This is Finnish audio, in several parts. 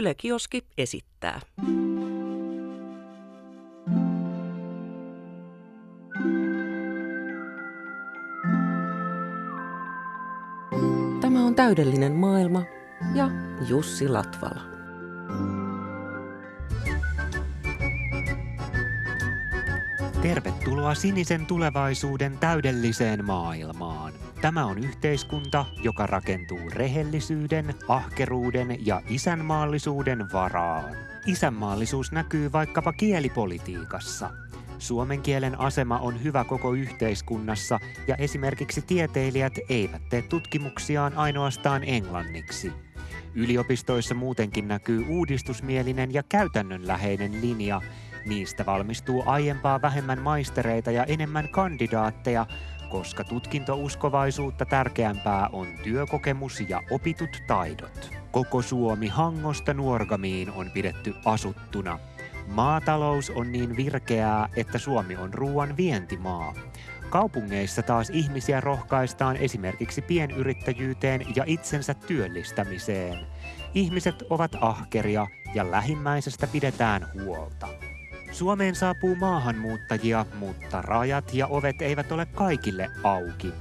Yle Kioski esittää. Tämä on täydellinen maailma ja Jussi Latvala. Tervetuloa sinisen tulevaisuuden täydelliseen maailmaan. Tämä on yhteiskunta, joka rakentuu rehellisyyden, ahkeruuden ja isänmaallisuuden varaan. Isänmaallisuus näkyy vaikkapa kielipolitiikassa. Suomen kielen asema on hyvä koko yhteiskunnassa ja esimerkiksi tieteilijät eivät tee tutkimuksiaan ainoastaan englanniksi. Yliopistoissa muutenkin näkyy uudistusmielinen ja käytännönläheinen linja. Niistä valmistuu aiempaa vähemmän maistereita ja enemmän kandidaatteja, koska tutkintouskovaisuutta tärkeämpää on työkokemus ja opitut taidot. Koko Suomi Hangosta Nuorgamiin on pidetty asuttuna. Maatalous on niin virkeää, että Suomi on ruoan vientimaa. Kaupungeissa taas ihmisiä rohkaistaan esimerkiksi pienyrittäjyyteen ja itsensä työllistämiseen. Ihmiset ovat ahkeria ja lähimmäisestä pidetään huolta. Suomeen saapuu maahanmuuttajia, mutta rajat ja ovet eivät ole kaikille auki.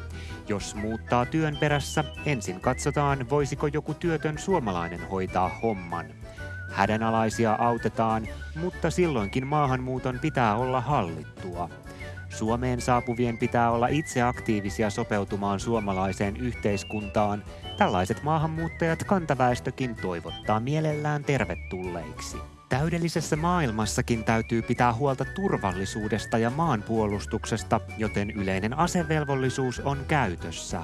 Jos muuttaa työn perässä, ensin katsotaan, voisiko joku työtön suomalainen hoitaa homman. Hädänalaisia autetaan, mutta silloinkin maahanmuuton pitää olla hallittua. Suomeen saapuvien pitää olla itse aktiivisia sopeutumaan suomalaiseen yhteiskuntaan. Tällaiset maahanmuuttajat kantaväestökin toivottaa mielellään tervetulleiksi. Täydellisessä maailmassakin täytyy pitää huolta turvallisuudesta ja maanpuolustuksesta, joten yleinen asevelvollisuus on käytössä.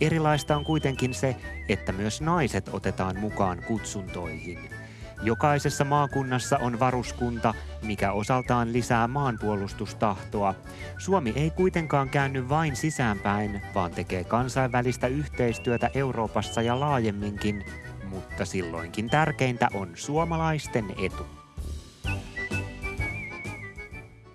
Erilaista on kuitenkin se, että myös naiset otetaan mukaan kutsuntoihin. Jokaisessa maakunnassa on varuskunta, mikä osaltaan lisää maanpuolustustahtoa. Suomi ei kuitenkaan käänny vain sisäänpäin, vaan tekee kansainvälistä yhteistyötä Euroopassa ja laajemminkin, mutta silloinkin tärkeintä on suomalaisten etu.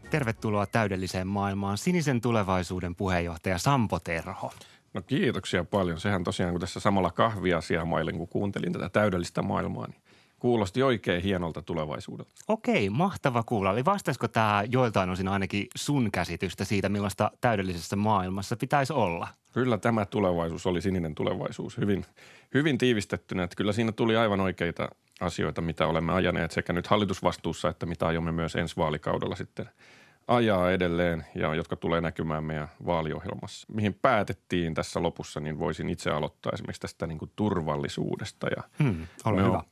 Tervetuloa täydelliseen maailmaan sinisen tulevaisuuden puheenjohtaja Sampo Terho. No kiitoksia paljon. Sehän tosiaan, kun tässä samalla kahvia mailin, kun kuuntelin tätä täydellistä maailmaa, niin kuulosti oikein hienolta tulevaisuudelta. Okei, mahtava kuulla. Eli vastaisiko tämä joiltain osin ainakin sun käsitystä siitä, millaista täydellisessä maailmassa pitäisi olla? Kyllä tämä tulevaisuus oli sininen tulevaisuus. Hyvin, hyvin tiivistettynä, että kyllä siinä tuli aivan oikeita asioita, mitä olemme ajaneet sekä nyt hallitusvastuussa, että mitä aiomme myös ensi vaalikaudella sitten ajaa edelleen ja jotka tulee näkymään meidän vaaliohjelmassa. Mihin päätettiin tässä lopussa, niin voisin itse aloittaa esimerkiksi tästä niin kuin turvallisuudesta. Ja hmm, ole me hyvä. On,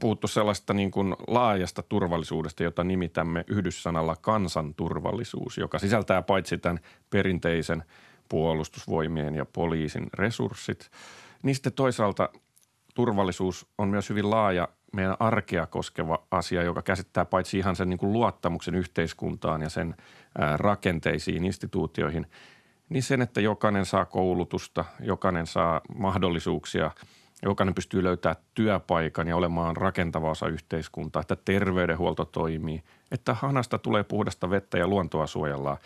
puhuttu sellaista niin kuin laajasta turvallisuudesta, jota nimitämme yhdyssanalla kansanturvallisuus, joka sisältää paitsi tämän perinteisen puolustusvoimien ja poliisin resurssit, niin sitten toisaalta turvallisuus on myös hyvin laaja meidän arkea koskeva asia, joka käsittää paitsi ihan sen niin kuin luottamuksen yhteiskuntaan ja sen rakenteisiin, instituutioihin, niin sen, että jokainen saa koulutusta, jokainen saa mahdollisuuksia – jokainen pystyy löytämään työpaikan ja olemaan rakentava osa yhteiskuntaa, että terveydenhuolto toimii, että hanasta tulee puhdasta vettä ja luontoa suojellaan.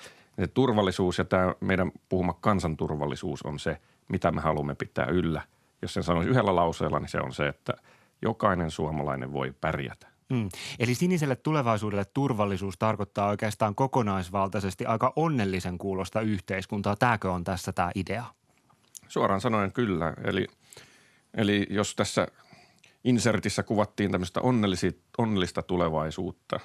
Se turvallisuus ja tämä meidän puhuma kansanturvallisuus on se, mitä me haluamme pitää yllä. Jos sen sanoisi yhdellä lauseella, niin se on se, että jokainen suomalainen voi pärjätä. Mm. Eli siniselle tulevaisuudelle turvallisuus tarkoittaa oikeastaan kokonaisvaltaisesti aika onnellisen kuulosta yhteiskuntaa. Tämäkö on tässä tämä idea? Suoraan sanoen kyllä. Eli – Eli jos tässä insertissä kuvattiin tämmöistä onnellista tulevaisuutta,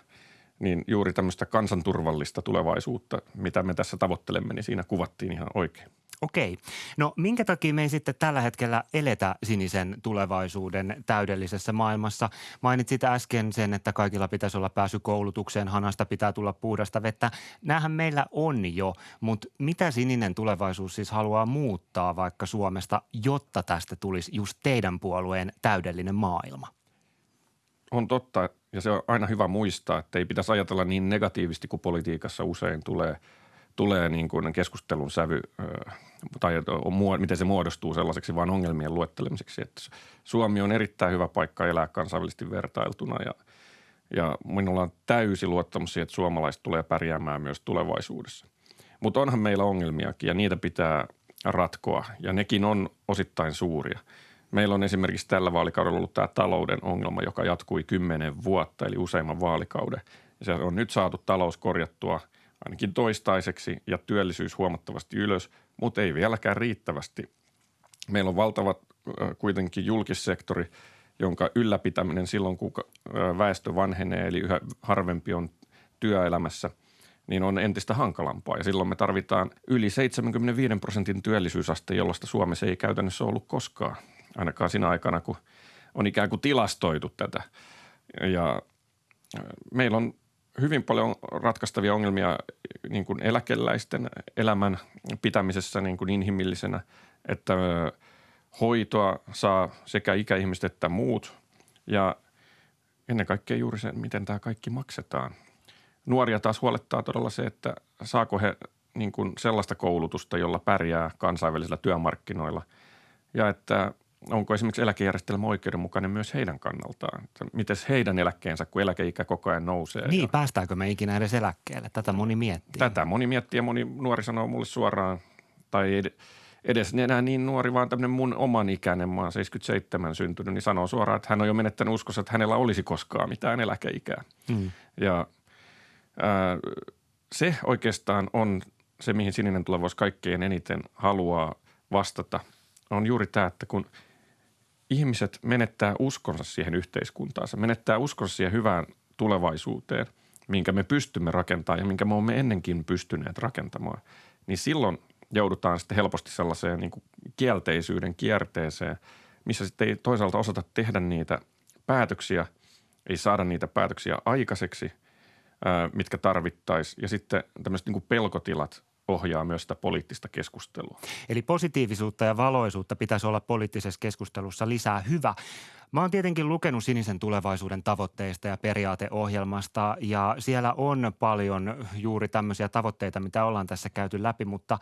niin juuri tämmöistä kansanturvallista tulevaisuutta, mitä me tässä tavoittelemme, niin siinä kuvattiin ihan oikein. Okei. No minkä takia me ei sitten tällä hetkellä eletä sinisen tulevaisuuden täydellisessä maailmassa? Mainitsit äsken sen, että kaikilla pitäisi olla pääsy koulutukseen, hanasta pitää tulla puhdasta vettä. Nämähän meillä on jo, mutta mitä sininen tulevaisuus siis haluaa muuttaa vaikka Suomesta, jotta tästä tulisi just teidän puolueen täydellinen maailma? On totta ja se on aina hyvä muistaa, että ei pitäisi ajatella niin negatiivisesti kuin politiikassa usein tulee – tulee niin kuin keskustelun sävy tai miten se muodostuu sellaiseksi vain ongelmien luettelemiseksi. Että Suomi on erittäin hyvä paikka elää kansainvälisesti vertailtuna ja, ja minulla on täysi luottamus siihen, että suomalaiset tulee pärjäämään myös tulevaisuudessa. Mutta onhan meillä ongelmiakin ja niitä pitää ratkoa ja nekin on osittain suuria. Meillä on esimerkiksi tällä vaalikaudella ollut tämä talouden ongelma, joka jatkui kymmenen vuotta, eli useimman vaalikauden. Ja se on nyt saatu talous korjattua ainakin toistaiseksi ja työllisyys huomattavasti ylös, mutta ei vieläkään riittävästi. Meillä on valtavat kuitenkin julkissektori, jonka ylläpitäminen silloin, kun väestö vanhenee, eli yhä harvempi on työelämässä, niin on entistä hankalampaa. Ja silloin me tarvitaan yli 75 prosentin työllisyysaste, jollaista Suomessa ei käytännössä ollut koskaan, ainakaan siinä aikana, kun on ikään kuin tilastoitu tätä. Ja meillä on hyvin paljon ratkaistavia ongelmia niin kuin eläkeläisten elämän pitämisessä niin kuin inhimillisenä, että hoitoa saa sekä ikäihmiset että muut ja ennen kaikkea juuri se, miten tämä kaikki maksetaan. Nuoria taas huolettaa todella se, että saako he niin kuin sellaista koulutusta, jolla pärjää kansainvälisillä työmarkkinoilla ja että onko esimerkiksi eläkejärjestelmä oikeudenmukainen myös heidän kannaltaan? Miten heidän eläkkeensä, kun eläkeikä koko ajan nousee? Niin, ja... päästääkö me ikinä edes eläkkeelle? Tätä moni miettii. Tätä moni miettii ja moni nuori sanoo mulle suoraan, tai edes enää niin nuori, vaan tämmöinen mun oman ikäinen, mä oon 77 syntynyt, niin sanoo suoraan, että hän on jo menettänyt uskossa, että hänellä olisi koskaan mitään eläkeikää. Mm. Ja ää, se oikeastaan on se, mihin sininen tulevaisuus kaikkein eniten haluaa vastata, on juuri tämä, että kun – ihmiset menettää uskonsa siihen yhteiskuntaansa, menettää uskonsa siihen hyvään tulevaisuuteen, minkä me pystymme rakentamaan ja minkä me olemme ennenkin pystyneet rakentamaan, niin silloin joudutaan sitten helposti sellaiseen niin kuin kielteisyyden kierteeseen, missä sitten ei toisaalta osata tehdä niitä päätöksiä, ei saada niitä päätöksiä aikaiseksi, mitkä tarvittaisiin. Ja sitten tämmöiset niin kuin pelkotilat ohjaa myös sitä poliittista keskustelua. Eli positiivisuutta ja valoisuutta pitäisi olla poliittisessa keskustelussa lisää. Hyvä. Mä oon tietenkin lukenut sinisen tulevaisuuden tavoitteista ja periaateohjelmasta ja siellä on paljon juuri tämmöisiä tavoitteita, mitä ollaan tässä käyty läpi, mutta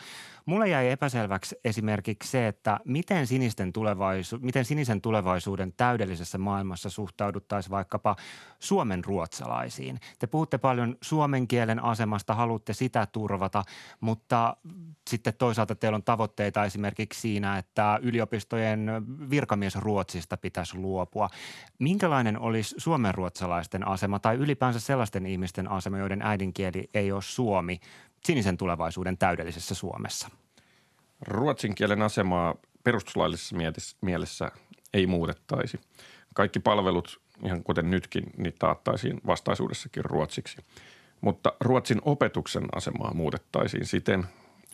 mulle jäi epäselväksi esimerkiksi se, että miten, sinisten tulevaisu- miten sinisen tulevaisuuden täydellisessä maailmassa suhtauduttaisiin vaikkapa suomen ruotsalaisiin. Te puhutte paljon suomen kielen asemasta, haluatte sitä turvata, mutta sitten toisaalta teillä on tavoitteita esimerkiksi siinä, että yliopistojen virkamiesruotsista pitäisi luoda luopua. Minkälainen olisi suomenruotsalaisten asema tai ylipäänsä sellaisten ihmisten asema, joiden äidinkieli ei ole suomi sinisen tulevaisuuden täydellisessä Suomessa? Ruotsin kielen asemaa perustuslaillisessa mielessä ei muutettaisi. Kaikki palvelut, ihan kuten nytkin, niin taattaisiin vastaisuudessakin ruotsiksi. Mutta Ruotsin opetuksen asemaa muutettaisiin siten,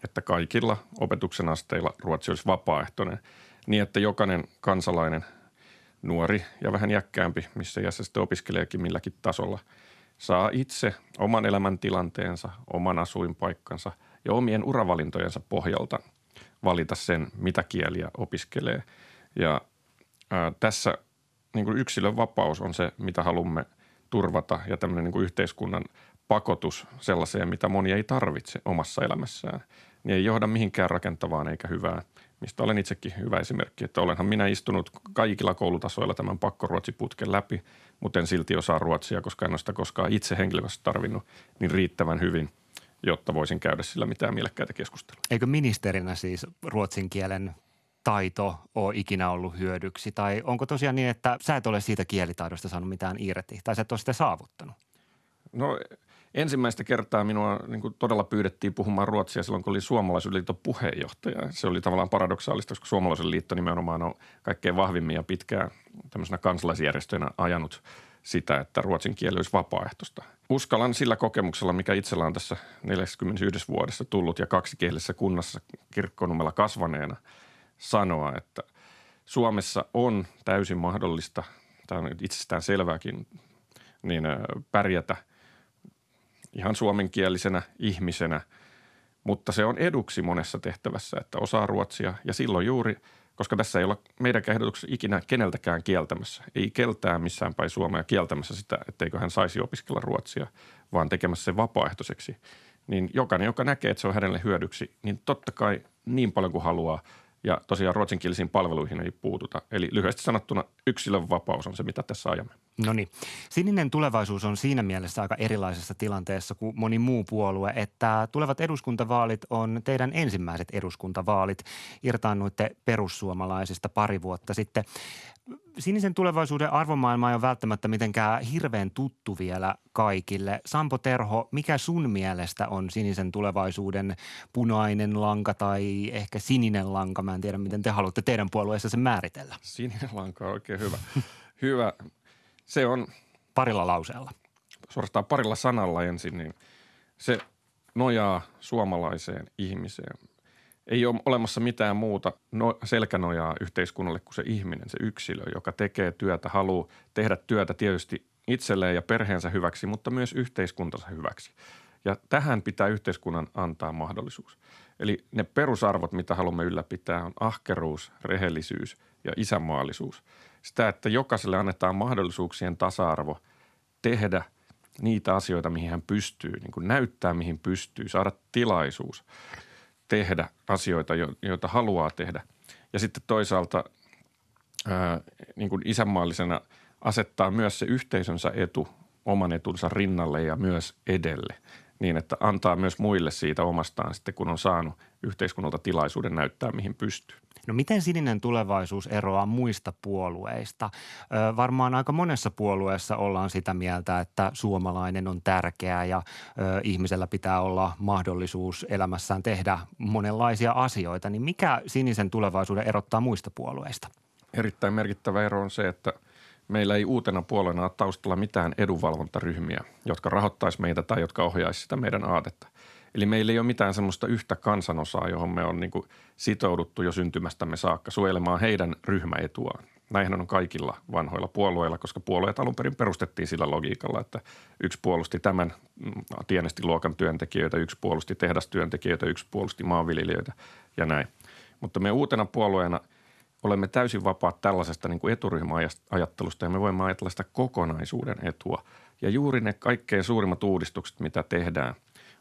että kaikilla opetuksen asteilla ruotsi olisi vapaaehtoinen, niin että jokainen kansalainen nuori ja vähän jäkkäämpi, missä iässä sitten opiskeleekin milläkin tasolla, saa itse oman elämäntilanteensa, oman asuinpaikkansa ja omien uravalintojensa pohjalta valita sen, mitä kieliä opiskelee. Ja ää, tässä niin kuin yksilön vapaus on se, mitä haluamme turvata ja tämmöinen niin kuin yhteiskunnan pakotus sellaiseen, mitä moni ei tarvitse omassa elämässään, niin ei johda mihinkään rakentavaan eikä hyvään – mistä olen itsekin hyvä esimerkki, että olenhan minä istunut kaikilla koulutasoilla tämän pakkoruotsiputken läpi, mutta en silti osaa ruotsia, koska en ole sitä koskaan itse henkilökohtaisesti tarvinnut niin riittävän hyvin, jotta voisin käydä sillä mitään mielekkäitä keskustelua. Eikö ministerinä siis ruotsin kielen taito ole ikinä ollut hyödyksi? Tai onko tosiaan niin, että sä et ole siitä kielitaidosta saanut mitään irti tai sä et ole sitä saavuttanut? No ensimmäistä kertaa minua niin kuin todella pyydettiin puhumaan ruotsia silloin, kun oli Suomalaisen liiton puheenjohtaja. Se oli tavallaan paradoksaalista, koska Suomalaisen liitto nimenomaan on kaikkein vahvimmin ja pitkään tämmöisenä kansalaisjärjestöinä ajanut sitä, että ruotsin kieli olisi vapaaehtoista. Uskallan sillä kokemuksella, mikä itsellä on tässä 41 vuodessa tullut ja kaksikielisessä kunnassa kirkkonumella kasvaneena sanoa, että Suomessa on täysin mahdollista, tämä on itsestään selvääkin, niin pärjätä – ihan suomenkielisenä ihmisenä, mutta se on eduksi monessa tehtävässä, että osaa ruotsia ja silloin juuri, koska tässä ei olla meidän ehdotuksessa ikinä keneltäkään kieltämässä, ei keltään missään päin Suomea kieltämässä sitä, etteikö hän saisi opiskella ruotsia, vaan tekemässä sen vapaaehtoiseksi, niin jokainen, joka näkee, että se on hänelle hyödyksi, niin totta kai niin paljon kuin haluaa ja tosiaan ruotsinkielisiin palveluihin ei puututa. Eli lyhyesti sanottuna yksilön vapaus on se, mitä tässä ajamme. No niin. Sininen tulevaisuus on siinä mielessä aika erilaisessa tilanteessa kuin moni muu puolue, että tulevat eduskuntavaalit on teidän ensimmäiset eduskuntavaalit. Irtaannuitte perussuomalaisista pari vuotta sitten. Sinisen tulevaisuuden arvomaailma ei ole välttämättä mitenkään hirveän tuttu vielä kaikille. Sampo Terho, mikä sun mielestä on sinisen tulevaisuuden punainen lanka tai ehkä sininen lanka? Mä en tiedä, miten te haluatte teidän puolueessa sen määritellä. Sininen lanka on oikein hyvä. hyvä. Se on Parilla lauseella. suorastaan parilla sanalla ensin, niin se nojaa suomalaiseen ihmiseen. Ei ole olemassa mitään muuta no, selkänojaa yhteiskunnalle kuin se ihminen, se yksilö, joka tekee työtä, haluaa tehdä työtä tietysti itselleen ja perheensä hyväksi, mutta myös yhteiskuntansa hyväksi. Ja tähän pitää yhteiskunnan antaa mahdollisuus. Eli ne perusarvot, mitä haluamme ylläpitää, on ahkeruus, rehellisyys ja isänmaallisuus. Sitä, että jokaiselle annetaan mahdollisuuksien tasa-arvo tehdä niitä asioita, mihin hän pystyy, niin kuin näyttää, mihin pystyy, saada tilaisuus tehdä asioita, jo- joita haluaa tehdä. Ja sitten toisaalta ää, niin kuin isänmaallisena asettaa myös se yhteisönsä etu oman etunsa rinnalle ja myös edelle niin, että antaa myös muille siitä omastaan sitten, kun on saanut yhteiskunnalta tilaisuuden näyttää, mihin pystyy. No miten sininen tulevaisuus eroaa muista puolueista? Ö, varmaan aika monessa puolueessa ollaan sitä mieltä, että suomalainen on tärkeä ja ö, ihmisellä pitää olla mahdollisuus elämässään tehdä monenlaisia asioita. Niin mikä sinisen tulevaisuuden erottaa muista puolueista? Erittäin merkittävä ero on se, että meillä ei uutena puolena ole taustalla mitään edunvalvontaryhmiä, jotka rahoittaisi meitä tai jotka ohjaisi sitä meidän aatetta. Eli meillä ei ole mitään semmoista yhtä kansanosaa, johon me on niin sitouduttu jo syntymästämme saakka suojelemaan heidän ryhmäetuaan. Näinhän on kaikilla vanhoilla puolueilla, koska puolueet alun perin perustettiin sillä logiikalla, että yksi puolusti tämän mm, tienestiluokan työntekijöitä, yksi puolusti tehdastyöntekijöitä, yksi puolusti maanviljelijöitä ja näin. Mutta me uutena puolueena olemme täysin vapaat tällaisesta niin kuin eturyhmäajattelusta ja me voimme ajatella sitä kokonaisuuden etua. Ja juuri ne kaikkein suurimmat uudistukset, mitä tehdään,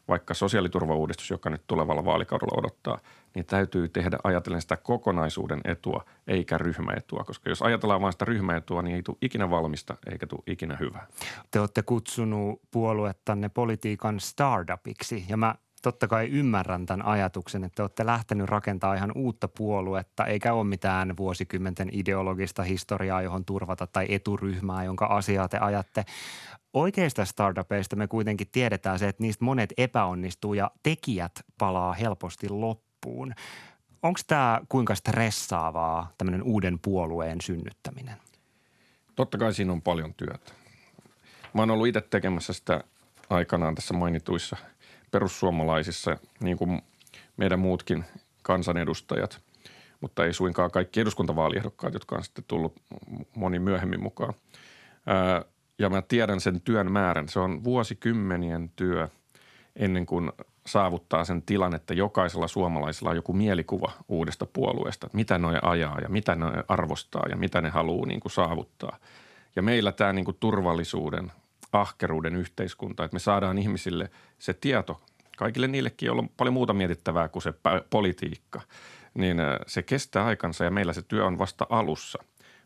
vaikka sosiaaliturvauudistus, joka nyt tulevalla vaalikaudella odottaa, niin täytyy tehdä ajatellen sitä kokonaisuuden etua eikä ryhmäetua. Koska jos ajatellaan vain sitä ryhmäetua, niin ei tule ikinä valmista eikä tule ikinä hyvää. Te olette kutsunut puoluettanne politiikan startupiksi ja mä totta kai ymmärrän tämän ajatuksen, että te olette lähtenyt rakentamaan ihan uutta puoluetta, eikä ole mitään vuosikymmenten ideologista historiaa, johon turvata tai eturyhmää, jonka asiaa te ajatte. Oikeista startupeista me kuitenkin tiedetään se, että niistä monet epäonnistuu ja tekijät palaa helposti loppuun. Onko tämä kuinka stressaavaa, tämmöinen uuden puolueen synnyttäminen? Totta kai siinä on paljon työtä. Mä oon ollut itse tekemässä sitä aikanaan tässä mainituissa perussuomalaisissa, niin kuin meidän muutkin kansanedustajat, mutta ei suinkaan kaikki eduskuntavaaliehdokkaat, jotka on sitten tullut moni myöhemmin mukaan. Ja mä tiedän sen työn määrän. Se on vuosikymmenien työ ennen kuin saavuttaa sen tilan, että jokaisella suomalaisella on joku mielikuva uudesta puolueesta, mitä ne ajaa ja mitä ne arvostaa ja mitä ne haluaa niin kuin saavuttaa. Ja meillä tämä niin kuin turvallisuuden, ahkeruuden yhteiskunta, että me saadaan ihmisille se tieto, kaikille niillekin, joilla on paljon muuta mietittävää kuin se politiikka, niin äh, se kestää aikansa ja meillä se työ on vasta alussa.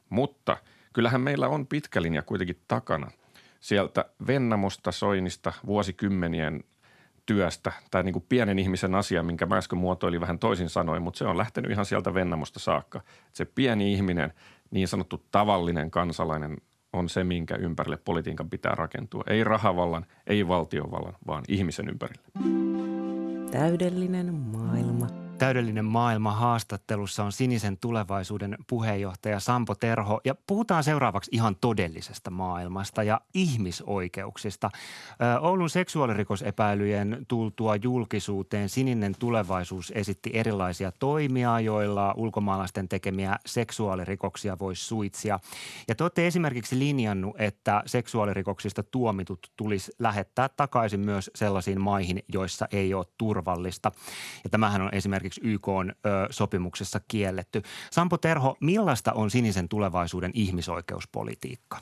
Mutta kyllähän meillä on pitkä linja kuitenkin takana. Sieltä Vennamosta, Soinista, vuosikymmenien työstä, tai niin kuin pienen ihmisen asia, minkä mä äsken muotoilin vähän toisin sanoin, mutta se on lähtenyt ihan sieltä Vennamosta saakka. Se pieni ihminen, niin sanottu tavallinen kansalainen on se, minkä ympärille politiikan pitää rakentua. Ei rahavallan, ei valtiovallan, vaan ihmisen ympärille. Täydellinen maailma. Täydellinen maailma haastattelussa on Sinisen tulevaisuuden puheenjohtaja Sampo Terho ja puhutaan seuraavaksi ihan todellisesta maailmasta ja ihmisoikeuksista. Oulun seksuaalirikosepäilyjen tultua julkisuuteen Sininen tulevaisuus esitti erilaisia toimia, joilla ulkomaalaisten tekemiä seksuaalirikoksia voisi suitsia. Ja te olette esimerkiksi linjannut, että seksuaalirikoksista tuomitut tulisi lähettää takaisin myös sellaisiin maihin, joissa ei ole turvallista. Ja tämähän on esimerkiksi YK on, ö, sopimuksessa kielletty. Sampo Terho, millaista on sinisen tulevaisuuden ihmisoikeuspolitiikka?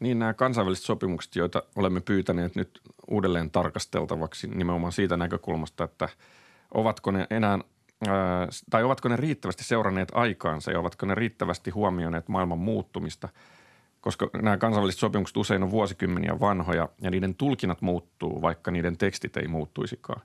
Niin nämä kansainväliset sopimukset, joita olemme pyytäneet nyt uudelleen tarkasteltavaksi nimenomaan siitä näkökulmasta, että ovatko ne enää ää, tai ovatko ne riittävästi seuranneet aikaansa ja ovatko ne riittävästi huomioineet maailman muuttumista. koska nämä kansainväliset sopimukset usein on vuosikymmeniä vanhoja ja niiden tulkinnat muuttuu, vaikka niiden tekstit ei muuttuisikaan.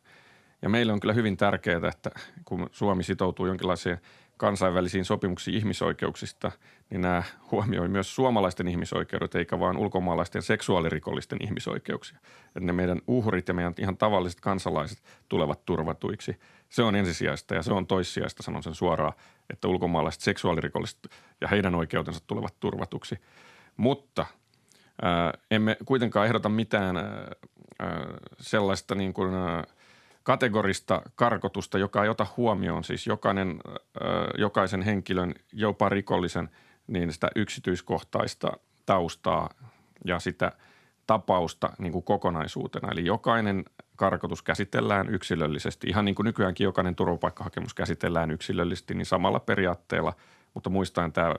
Ja meille on kyllä hyvin tärkeää, että kun Suomi sitoutuu jonkinlaiseen kansainvälisiin sopimuksiin ihmisoikeuksista, niin nämä huomioi myös suomalaisten ihmisoikeudet, eikä vain ulkomaalaisten seksuaalirikollisten ihmisoikeuksia. Että ne meidän uhrit ja meidän ihan tavalliset kansalaiset tulevat turvatuiksi. Se on ensisijaista ja se on toissijaista, sanon sen suoraan, että ulkomaalaiset seksuaalirikolliset ja heidän oikeutensa tulevat turvatuksi. Mutta ää, emme kuitenkaan ehdota mitään ää, sellaista niin kuin, kategorista karkotusta, joka ei ota huomioon siis jokainen, jokaisen henkilön, jopa rikollisen, niin sitä yksityiskohtaista taustaa ja sitä tapausta niin kuin kokonaisuutena. Eli jokainen karkotus käsitellään yksilöllisesti. Ihan niin kuin nykyäänkin jokainen turvapaikkahakemus käsitellään yksilöllisesti, niin samalla periaatteella, mutta muistaen tämä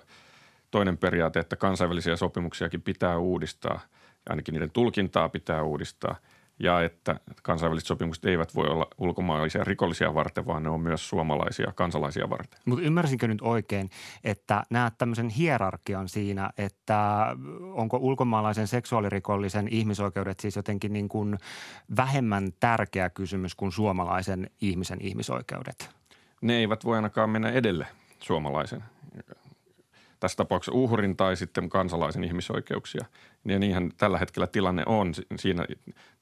toinen periaate, että kansainvälisiä sopimuksiakin pitää uudistaa ainakin niiden tulkintaa pitää uudistaa – ja että kansainväliset sopimukset eivät voi olla ulkomaalaisia rikollisia varten, vaan ne on myös suomalaisia kansalaisia varten. Mutta ymmärsinkö nyt oikein, että näet tämmöisen hierarkian siinä, että onko ulkomaalaisen seksuaalirikollisen ihmisoikeudet siis jotenkin niin kuin vähemmän tärkeä kysymys kuin suomalaisen ihmisen ihmisoikeudet? Ne eivät voi ainakaan mennä edelle suomalaisen tässä tapauksessa uhrin tai sitten kansalaisen ihmisoikeuksia. Ja niinhän tällä hetkellä tilanne on siinä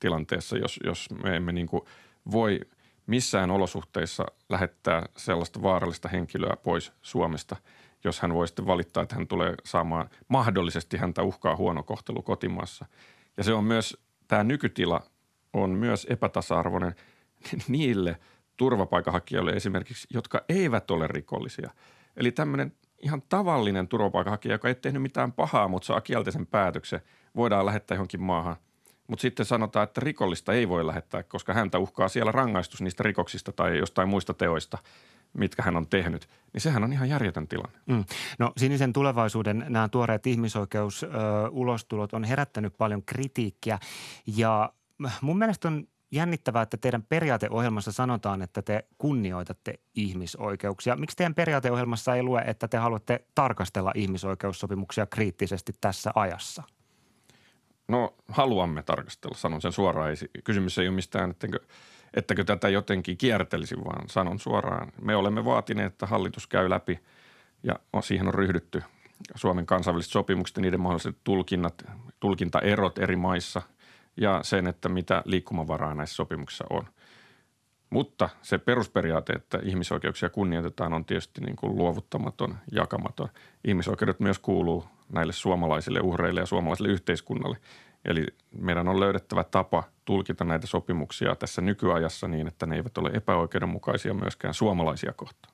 tilanteessa, jos, jos me emme niin kuin voi missään olosuhteissa lähettää sellaista vaarallista henkilöä pois Suomesta, jos hän voi sitten valittaa, että hän tulee saamaan mahdollisesti häntä uhkaa huono kohtelu kotimaassa. Ja se on myös, tämä nykytila on myös epätasa-arvoinen niille turvapaikanhakijoille esimerkiksi, jotka eivät ole rikollisia. Eli tämmöinen ihan tavallinen turvapaikanhakija, joka ei tehnyt mitään pahaa, mutta saa kielteisen päätöksen, voidaan lähettää johonkin maahan. Mutta sitten sanotaan, että rikollista ei voi lähettää, koska häntä uhkaa siellä rangaistus niistä rikoksista tai jostain muista teoista, mitkä hän on tehnyt. Niin sehän on ihan järjetön tilanne. Mm. No sinisen tulevaisuuden nämä tuoreet ihmisoikeus-ulostulot on herättänyt paljon kritiikkiä ja mun mielestä on jännittävää, että teidän periaateohjelmassa sanotaan, että te kunnioitatte ihmisoikeuksia. Miksi teidän periaateohjelmassa ei lue, että te haluatte tarkastella ihmisoikeussopimuksia kriittisesti tässä ajassa? No haluamme tarkastella, sanon sen suoraan. Kysymys ei ole mistään, ettenkö, ettäkö tätä jotenkin kiertelisi, vaan sanon suoraan. Me olemme vaatineet, että hallitus käy läpi ja siihen on ryhdytty Suomen kansainväliset sopimukset ja niiden mahdolliset tulkinnat, tulkintaerot eri maissa – ja sen, että mitä liikkumavaraa näissä sopimuksissa on. Mutta se perusperiaate, että ihmisoikeuksia kunnioitetaan, on tietysti niin kuin luovuttamaton, jakamaton. Ihmisoikeudet myös kuuluu näille suomalaisille uhreille ja suomalaisille yhteiskunnalle. Eli meidän on löydettävä tapa tulkita näitä sopimuksia tässä nykyajassa niin, että ne eivät ole epäoikeudenmukaisia myöskään suomalaisia kohtaan.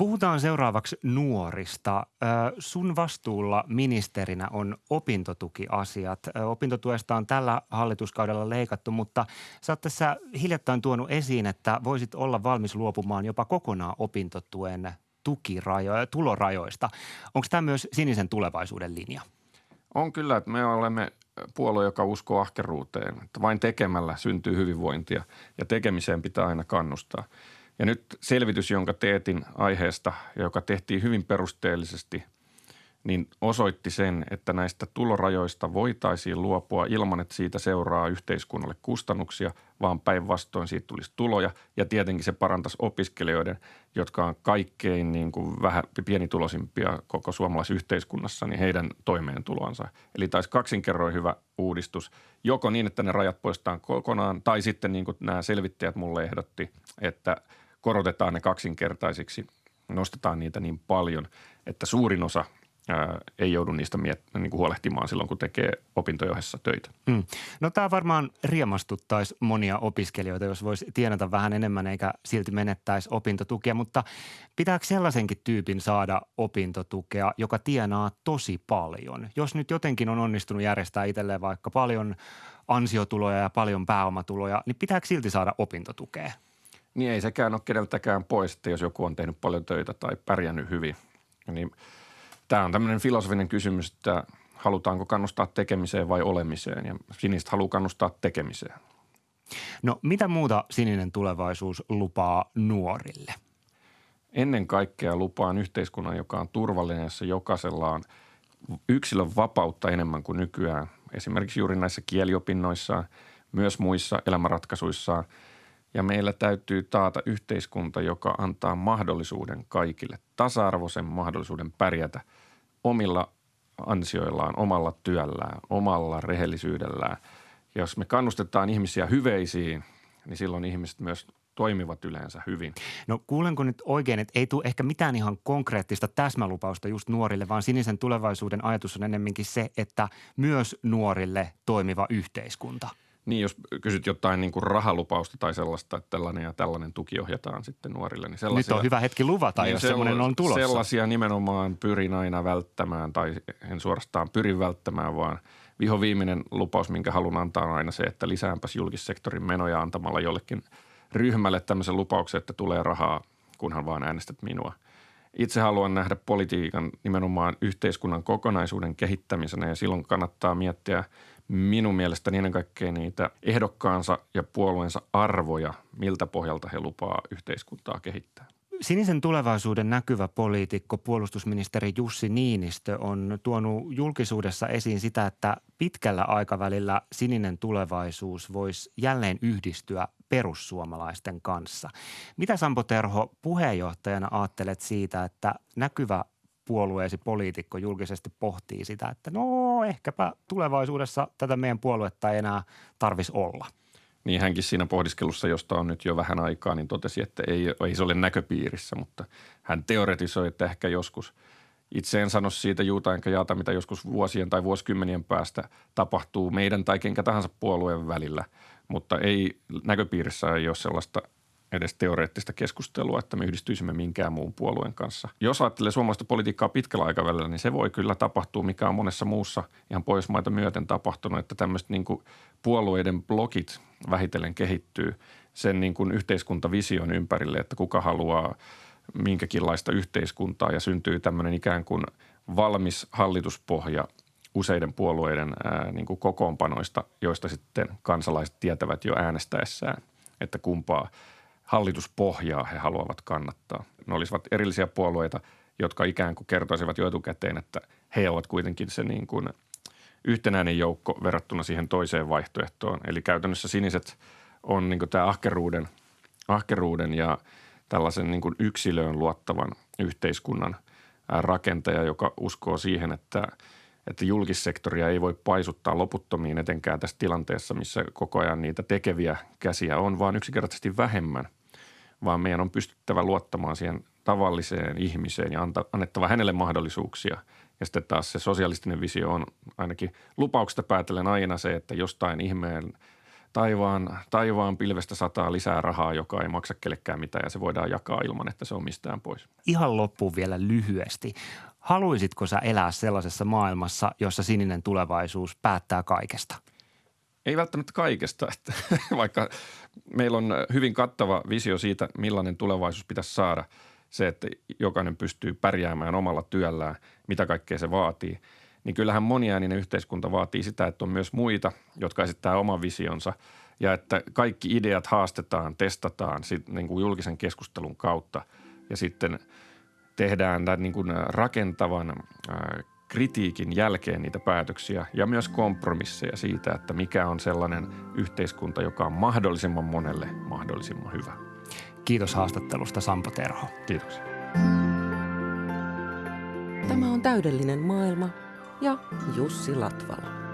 Puhutaan seuraavaksi nuorista. Sun vastuulla ministerinä on opintotukiasiat. Opintotuesta on tällä hallituskaudella leikattu, mutta sä oot tässä hiljattain tuonut esiin, että voisit olla valmis luopumaan jopa kokonaan opintotuen tukirajoja, tulorajoista. Onko tämä myös sinisen tulevaisuuden linja? On kyllä, että me olemme puolue, joka uskoo ahkeruuteen. Että vain tekemällä syntyy hyvinvointia ja tekemiseen pitää aina kannustaa – ja nyt selvitys, jonka teetin aiheesta, joka tehtiin hyvin perusteellisesti, niin osoitti sen, että näistä tulorajoista voitaisiin luopua ilman, että siitä seuraa yhteiskunnalle kustannuksia, vaan päinvastoin siitä tulisi tuloja. Ja tietenkin se parantaisi opiskelijoiden, jotka on kaikkein niin kuin vähän pienituloisimpia koko suomalaisessa yhteiskunnassa, niin heidän toimeentuloansa. Eli taisi kaksinkerroin hyvä uudistus, joko niin, että ne rajat poistetaan kokonaan, tai sitten niin kuin nämä selvittäjät mulle ehdotti, että – korotetaan ne kaksinkertaisiksi, nostetaan niitä niin paljon, että suurin osa ei joudu niistä miet- niin kuin huolehtimaan silloin, kun tekee opintojohessa töitä. Mm. No tämä varmaan riemastuttaisi monia opiskelijoita, jos voisi tienata vähän enemmän eikä silti menettäisi opintotukea, mutta pitääkö sellaisenkin tyypin saada opintotukea, joka tienaa tosi paljon? Jos nyt jotenkin on onnistunut järjestää itselleen vaikka paljon ansiotuloja ja paljon pääomatuloja, niin pitääkö silti saada opintotukea? Niin ei sekään ole keneltäkään pois, että jos joku on tehnyt paljon töitä tai pärjännyt hyvin. Niin tämä on tämmöinen filosofinen kysymys, että halutaanko kannustaa tekemiseen vai olemiseen ja sinistä haluaa kannustaa tekemiseen. No mitä muuta sininen tulevaisuus lupaa nuorille? Ennen kaikkea lupaan yhteiskunnan, joka on turvallinen, jossa jokaisella on yksilön vapautta enemmän kuin nykyään. Esimerkiksi juuri näissä kieliopinnoissa, myös muissa elämänratkaisuissa. Ja meillä täytyy taata yhteiskunta, joka antaa mahdollisuuden kaikille, tasa-arvoisen mahdollisuuden pärjätä omilla ansioillaan, omalla työllään, omalla rehellisyydellään. Jos me kannustetaan ihmisiä hyveisiin, niin silloin ihmiset myös toimivat yleensä hyvin. No kuulenko nyt oikein, että ei tule ehkä mitään ihan konkreettista täsmälupausta just nuorille, vaan sinisen tulevaisuuden ajatus on ennemminkin se, että myös nuorille toimiva yhteiskunta. Niin, jos kysyt jotain niin kuin rahalupausta tai sellaista, että tällainen ja tällainen tuki ohjataan sitten nuorille. Niin sellaisia, Nyt on hyvä hetki luvata, niin jos semmoinen on tulossa. Sellaisia nimenomaan pyrin aina välttämään tai en suorastaan pyrin välttämään, vaan viho viimeinen lupaus, minkä haluan antaa on aina se, että lisäänpäs julkissektorin menoja antamalla jollekin – ryhmälle tämmöisen lupauksen, että tulee rahaa, kunhan vaan äänestät minua. Itse haluan nähdä politiikan nimenomaan yhteiskunnan kokonaisuuden kehittämisenä ja silloin kannattaa miettiä minun mielestäni ennen kaikkea niitä ehdokkaansa ja puolueensa arvoja, miltä pohjalta he lupaa yhteiskuntaa kehittää. Sinisen tulevaisuuden näkyvä poliitikko, puolustusministeri Jussi Niinistö on tuonut julkisuudessa esiin sitä, että pitkällä aikavälillä sininen tulevaisuus voisi jälleen yhdistyä perussuomalaisten kanssa. Mitä Sampo Terho puheenjohtajana ajattelet siitä, että näkyvä puolueesi poliitikko julkisesti pohtii sitä, että no ehkäpä tulevaisuudessa tätä meidän puoluetta ei enää tarvisi olla – niin hänkin siinä pohdiskelussa, josta on nyt jo vähän aikaa, niin totesi, että ei, ei se ole näköpiirissä, mutta hän teoretisoi, että ehkä joskus – itse en sano siitä juuta enkä jaata, mitä joskus vuosien tai vuosikymmenien päästä tapahtuu meidän tai kenkä tahansa puolueen välillä, mutta ei näköpiirissä ei ole sellaista edes teoreettista keskustelua, että me yhdistyisimme minkään muun puolueen kanssa. Jos ajattelee suomalaista politiikkaa pitkällä aikavälillä, niin se voi kyllä tapahtua, mikä on monessa muussa ihan Pohjoismaita myöten tapahtunut, että tämmöiset niin puolueiden blokit vähitellen kehittyy sen niin kuin yhteiskuntavision ympärille, että kuka haluaa minkäkinlaista yhteiskuntaa ja syntyy tämmöinen ikään kuin valmis hallituspohja useiden puolueiden ää, niin kuin kokoonpanoista, joista sitten kansalaiset tietävät jo äänestäessään, että kumpaa – hallituspohjaa he haluavat kannattaa. Ne olisivat erillisiä puolueita, jotka ikään kuin kertoisivat jo etukäteen, että he ovat kuitenkin se niin kuin yhtenäinen joukko verrattuna siihen toiseen vaihtoehtoon. Eli käytännössä siniset on niin kuin tämä ahkeruuden, ahkeruuden ja tällaisen niin kuin yksilöön luottavan yhteiskunnan rakentaja, joka uskoo siihen, että, että julkissektoria ei voi paisuttaa loputtomiin etenkään tässä tilanteessa, missä koko ajan niitä tekeviä käsiä on, vaan yksinkertaisesti vähemmän – vaan meidän on pystyttävä luottamaan siihen tavalliseen ihmiseen ja annettava hänelle mahdollisuuksia. Ja sitten taas se sosialistinen visio on ainakin lupauksesta päätellen aina se, että jostain ihmeen taivaan, taivaan pilvestä sataa lisää rahaa, joka ei maksa kellekään mitään ja se voidaan jakaa ilman, että se on mistään pois. Ihan loppuun vielä lyhyesti. Haluaisitko sä elää sellaisessa maailmassa, jossa sininen tulevaisuus päättää kaikesta – ei välttämättä kaikesta, että vaikka meillä on hyvin kattava visio siitä, millainen tulevaisuus pitäisi saada. Se, että jokainen pystyy pärjäämään omalla työllään, mitä kaikkea se vaatii. Niin kyllähän moniääninen yhteiskunta vaatii sitä, että on myös muita, jotka esittää oman visionsa ja että kaikki ideat haastetaan, testataan sit, niin kuin julkisen keskustelun kautta ja sitten tehdään tämän niin kuin rakentavan kritiikin jälkeen niitä päätöksiä ja myös kompromisseja siitä, että mikä on sellainen yhteiskunta, joka on mahdollisimman monelle mahdollisimman hyvä. Kiitos haastattelusta Sampo Terho. Kiitoksia. Tämä on täydellinen maailma ja Jussi Latvala.